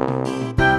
Música